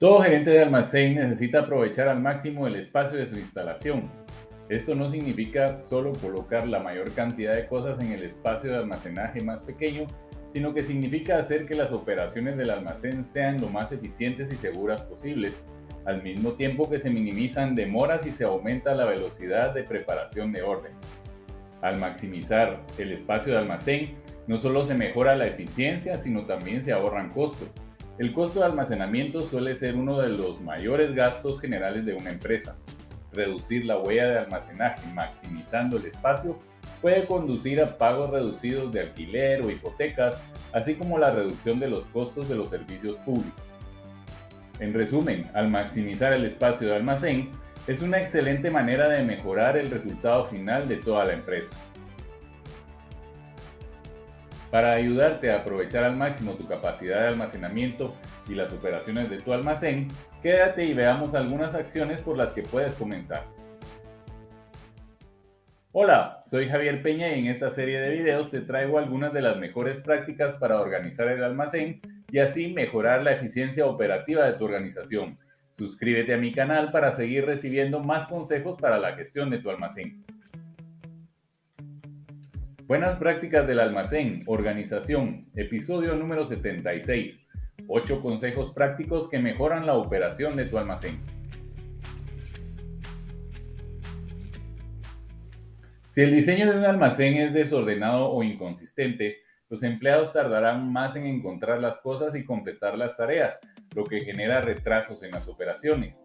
Todo gerente de almacén necesita aprovechar al máximo el espacio de su instalación. Esto no significa solo colocar la mayor cantidad de cosas en el espacio de almacenaje más pequeño, sino que significa hacer que las operaciones del almacén sean lo más eficientes y seguras posibles, al mismo tiempo que se minimizan demoras y se aumenta la velocidad de preparación de orden. Al maximizar el espacio de almacén, no solo se mejora la eficiencia, sino también se ahorran costos. El costo de almacenamiento suele ser uno de los mayores gastos generales de una empresa. Reducir la huella de almacenaje maximizando el espacio puede conducir a pagos reducidos de alquiler o hipotecas, así como la reducción de los costos de los servicios públicos. En resumen, al maximizar el espacio de almacén, es una excelente manera de mejorar el resultado final de toda la empresa. Para ayudarte a aprovechar al máximo tu capacidad de almacenamiento y las operaciones de tu almacén, quédate y veamos algunas acciones por las que puedes comenzar. Hola, soy Javier Peña y en esta serie de videos te traigo algunas de las mejores prácticas para organizar el almacén y así mejorar la eficiencia operativa de tu organización. Suscríbete a mi canal para seguir recibiendo más consejos para la gestión de tu almacén. Buenas prácticas del almacén, organización, episodio número 76. 8 consejos prácticos que mejoran la operación de tu almacén. Si el diseño de un almacén es desordenado o inconsistente, los empleados tardarán más en encontrar las cosas y completar las tareas, lo que genera retrasos en las operaciones.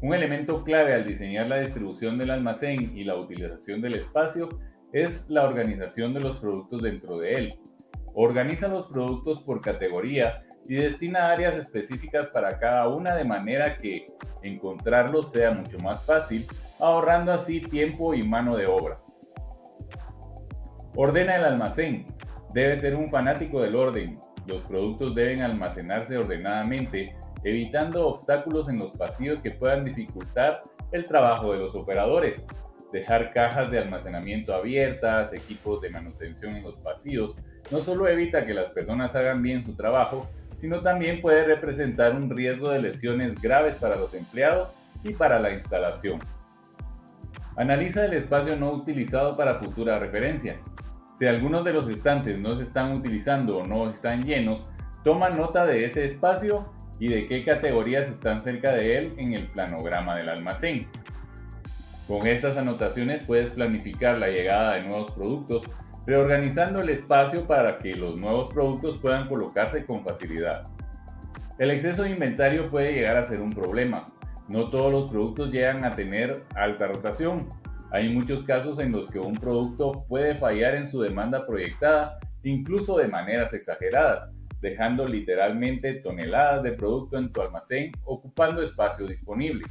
Un elemento clave al diseñar la distribución del almacén y la utilización del espacio es la organización de los productos dentro de él. Organiza los productos por categoría y destina áreas específicas para cada una de manera que encontrarlos sea mucho más fácil, ahorrando así tiempo y mano de obra. Ordena el almacén. Debe ser un fanático del orden. Los productos deben almacenarse ordenadamente, evitando obstáculos en los pasillos que puedan dificultar el trabajo de los operadores dejar cajas de almacenamiento abiertas, equipos de manutención en los pasillos, no solo evita que las personas hagan bien su trabajo, sino también puede representar un riesgo de lesiones graves para los empleados y para la instalación. Analiza el espacio no utilizado para futura referencia. Si algunos de los estantes no se están utilizando o no están llenos, toma nota de ese espacio y de qué categorías están cerca de él en el planograma del almacén. Con estas anotaciones puedes planificar la llegada de nuevos productos, reorganizando el espacio para que los nuevos productos puedan colocarse con facilidad. El exceso de inventario puede llegar a ser un problema. No todos los productos llegan a tener alta rotación. Hay muchos casos en los que un producto puede fallar en su demanda proyectada, incluso de maneras exageradas, dejando literalmente toneladas de producto en tu almacén ocupando espacio disponible.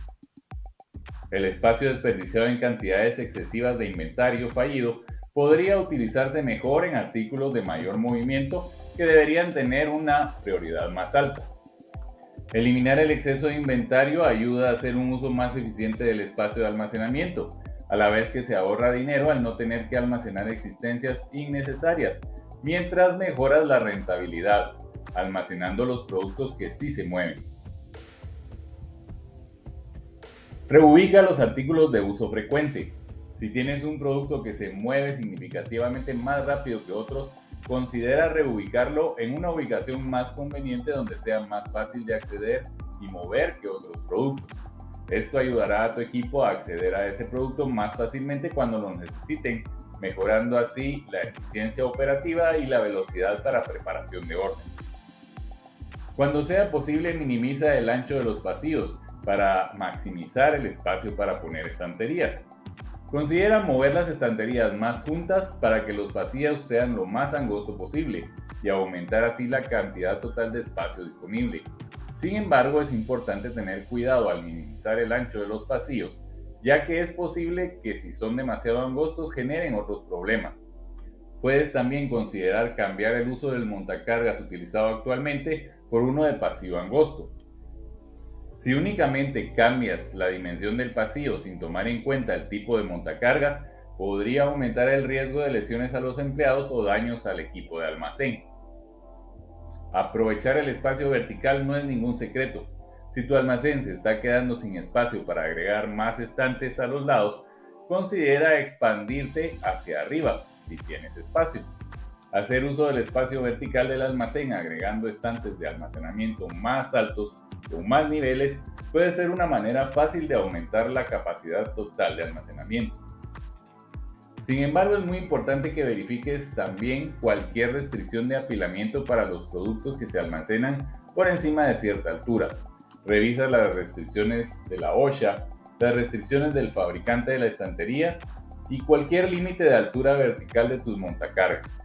El espacio desperdiciado en cantidades excesivas de inventario fallido podría utilizarse mejor en artículos de mayor movimiento que deberían tener una prioridad más alta. Eliminar el exceso de inventario ayuda a hacer un uso más eficiente del espacio de almacenamiento, a la vez que se ahorra dinero al no tener que almacenar existencias innecesarias, mientras mejoras la rentabilidad, almacenando los productos que sí se mueven. Reubica los artículos de uso frecuente. Si tienes un producto que se mueve significativamente más rápido que otros, considera reubicarlo en una ubicación más conveniente donde sea más fácil de acceder y mover que otros productos. Esto ayudará a tu equipo a acceder a ese producto más fácilmente cuando lo necesiten, mejorando así la eficiencia operativa y la velocidad para preparación de orden. Cuando sea posible, minimiza el ancho de los pasillos para maximizar el espacio para poner estanterías. Considera mover las estanterías más juntas para que los vacíos sean lo más angosto posible y aumentar así la cantidad total de espacio disponible. Sin embargo, es importante tener cuidado al minimizar el ancho de los pasillos, ya que es posible que si son demasiado angostos generen otros problemas. Puedes también considerar cambiar el uso del montacargas utilizado actualmente por uno de pasillo angosto. Si únicamente cambias la dimensión del pasillo sin tomar en cuenta el tipo de montacargas, podría aumentar el riesgo de lesiones a los empleados o daños al equipo de almacén. Aprovechar el espacio vertical no es ningún secreto. Si tu almacén se está quedando sin espacio para agregar más estantes a los lados, considera expandirte hacia arriba si tienes espacio. Hacer uso del espacio vertical del almacén agregando estantes de almacenamiento más altos con más niveles puede ser una manera fácil de aumentar la capacidad total de almacenamiento. Sin embargo, es muy importante que verifiques también cualquier restricción de apilamiento para los productos que se almacenan por encima de cierta altura. Revisa las restricciones de la OSHA, las restricciones del fabricante de la estantería y cualquier límite de altura vertical de tus montacargas.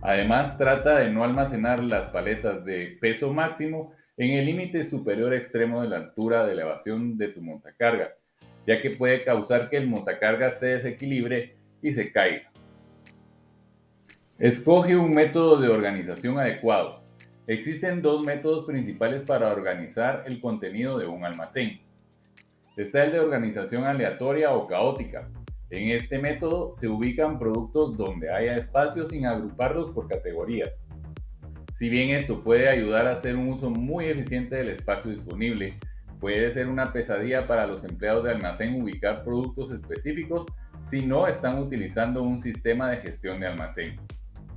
Además, trata de no almacenar las paletas de peso máximo en el límite superior extremo de la altura de elevación de tu montacargas, ya que puede causar que el montacargas se desequilibre y se caiga. Escoge un método de organización adecuado. Existen dos métodos principales para organizar el contenido de un almacén. Está el de organización aleatoria o caótica. En este método se ubican productos donde haya espacio sin agruparlos por categorías. Si bien esto puede ayudar a hacer un uso muy eficiente del espacio disponible, puede ser una pesadilla para los empleados de almacén ubicar productos específicos si no están utilizando un sistema de gestión de almacén.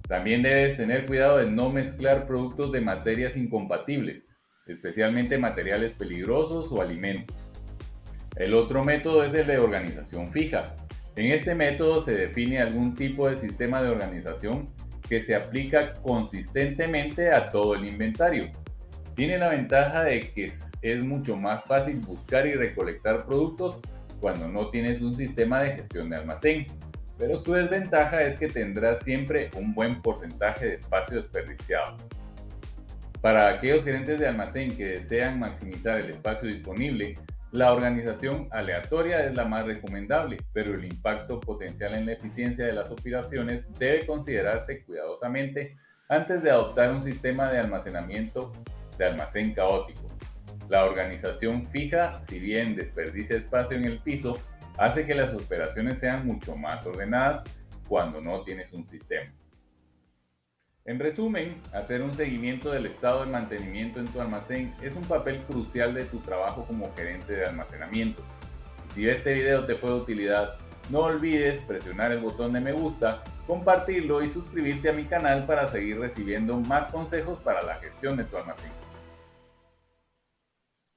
También debes tener cuidado de no mezclar productos de materias incompatibles, especialmente materiales peligrosos o alimentos. El otro método es el de organización fija. En este método se define algún tipo de sistema de organización que se aplica consistentemente a todo el inventario. Tiene la ventaja de que es, mucho más fácil buscar y recolectar productos cuando no tienes un sistema de gestión de almacén, pero su desventaja es que tendrás siempre un buen porcentaje de espacio desperdiciado. Para aquellos gerentes de almacén que desean maximizar el espacio disponible, la organización aleatoria es la más recomendable, pero el impacto potencial en la eficiencia de las operaciones debe considerarse cuidadosamente antes de adoptar un sistema de almacenamiento de almacén caótico. La organización fija, si bien desperdicia espacio en el piso, hace que las operaciones sean mucho más ordenadas cuando no tienes un sistema. En resumen, hacer un seguimiento del estado de mantenimiento en tu almacén es un papel crucial de tu trabajo como gerente de almacenamiento. Si este video te fue de utilidad, no olvides presionar el botón de me gusta, compartirlo y suscribirte a mi canal para seguir recibiendo más consejos para la gestión de tu almacén.